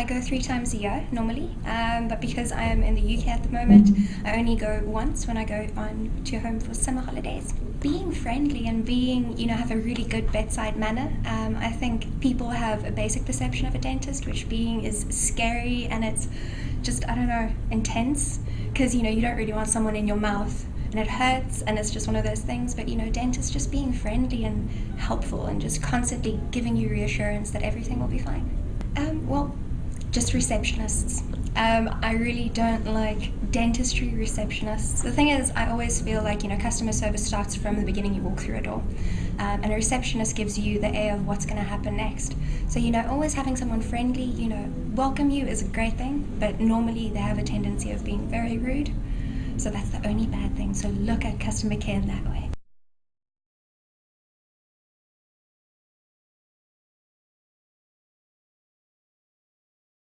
I go three times a year normally, um, but because I am in the UK at the moment, I only go once when I go on to home for summer holidays. Being friendly and being, you know, have a really good bedside manner. Um, I think people have a basic perception of a dentist, which being is scary and it's just, I don't know, intense because, you know, you don't really want someone in your mouth and it hurts and it's just one of those things but you know dentists just being friendly and helpful and just constantly giving you reassurance that everything will be fine um, well just receptionists um, I really don't like dentistry receptionists. The thing is, I always feel like, you know, customer service starts from the beginning you walk through a door. Um, and a receptionist gives you the air of what's going to happen next. So, you know, always having someone friendly, you know, welcome you is a great thing, but normally they have a tendency of being very rude. So that's the only bad thing. So look at customer care in that way.